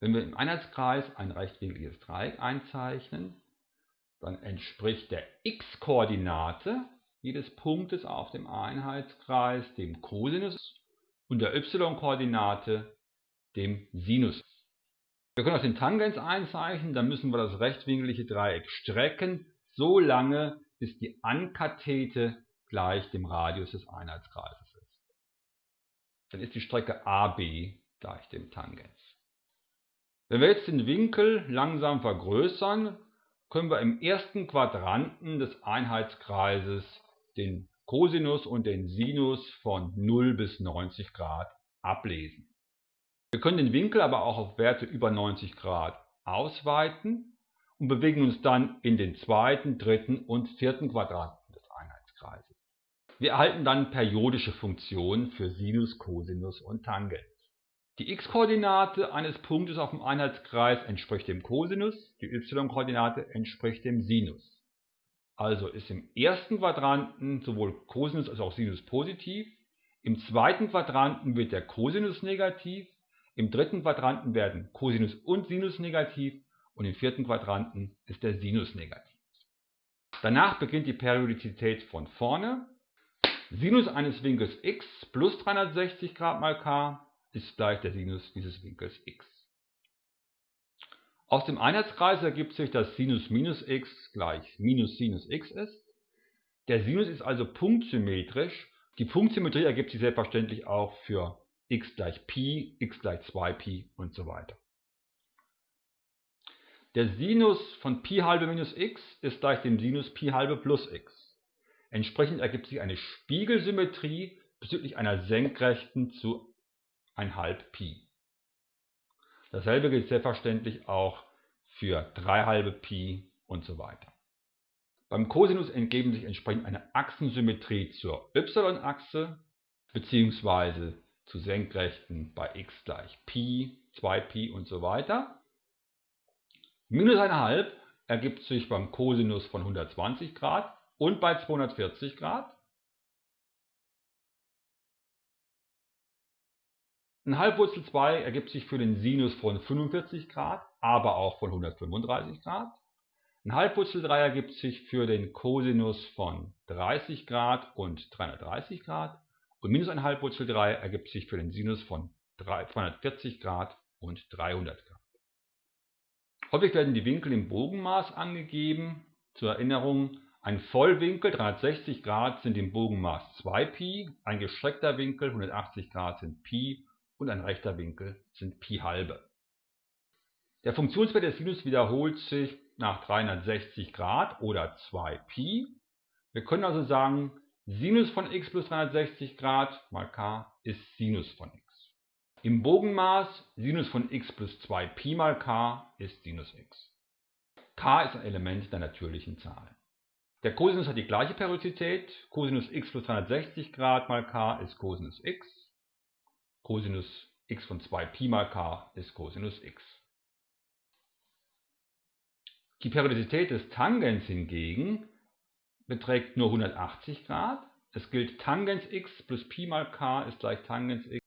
Wenn wir im Einheitskreis ein rechtwinkliges Dreieck einzeichnen, dann entspricht der x-Koordinate jedes Punktes auf dem Einheitskreis dem Cosinus und der y-Koordinate dem Sinus. Wir können auch den Tangens einzeichnen, dann müssen wir das rechtwinklige Dreieck strecken, so lange bis die Ankathete gleich dem Radius des Einheitskreises ist. Dann ist die Strecke AB gleich dem Tangens. Wenn wir jetzt den Winkel langsam vergrößern, können wir im ersten Quadranten des Einheitskreises den Cosinus und den Sinus von 0 bis 90 Grad ablesen. Wir können den Winkel aber auch auf Werte über 90 Grad ausweiten und bewegen uns dann in den zweiten, dritten und vierten Quadranten des Einheitskreises. Wir erhalten dann periodische Funktionen für Sinus, Cosinus und Tangens. Die x-Koordinate eines Punktes auf dem Einheitskreis entspricht dem Cosinus, die y-Koordinate entspricht dem Sinus. Also ist im ersten Quadranten sowohl Cosinus als auch Sinus positiv, im zweiten Quadranten wird der Cosinus negativ, im dritten Quadranten werden Cosinus und Sinus negativ und im vierten Quadranten ist der Sinus negativ. Danach beginnt die Periodizität von vorne. Sinus eines Winkels x plus 360 Grad mal k ist gleich der Sinus dieses Winkels x. Aus dem Einheitskreis ergibt sich, dass Sinus minus x gleich minus Sinus x ist. Der Sinus ist also punktsymmetrisch. Die Punktsymmetrie ergibt sich selbstverständlich auch für x gleich Pi, x gleich 2Pi und so weiter. Der Sinus von Pi halbe minus x ist gleich dem Sinus Pi halbe plus x. Entsprechend ergibt sich eine Spiegelsymmetrie bezüglich einer Senkrechten zu 1,5 Pi. Dasselbe gilt selbstverständlich auch für 3 halbe Pi und so weiter. Beim Cosinus entgeben sich entsprechend eine Achsensymmetrie zur y-Achse bzw. zu Senkrechten bei x gleich Pi, 2Pi und so weiter. Minus 1,5 ergibt sich beim Cosinus von 120 Grad und bei 240 Grad. Ein Halbwurzel 2 ergibt sich für den Sinus von 45 Grad, aber auch von 135 Grad. Ein Halbwurzel 3 ergibt sich für den Cosinus von 30 Grad und 330 Grad. Und minus ein Halbwurzel 3 ergibt sich für den Sinus von 240 Grad und 300 Grad. Häufig werden die Winkel im Bogenmaß angegeben. Zur Erinnerung, ein Vollwinkel 360 Grad sind im Bogenmaß 2π, ein gestreckter Winkel 180 Grad sind π und ein rechter Winkel sind Pi halbe. Der Funktionswert des Sinus wiederholt sich nach 360 Grad oder 2π. Wir können also sagen, Sinus von x plus 360 Grad mal k ist Sinus von x. Im Bogenmaß Sinus von x plus 2π mal k ist Sinus x. k ist ein Element der natürlichen Zahlen. Der Cosinus hat die gleiche Periodizität. Cosinus x plus 360 Grad mal k ist Cosinus x. Cosinus x von 2 Pi mal k ist Cosinus x. Die Periodizität des Tangens hingegen beträgt nur 180 Grad. Es gilt Tangens x plus Pi mal k ist gleich Tangens x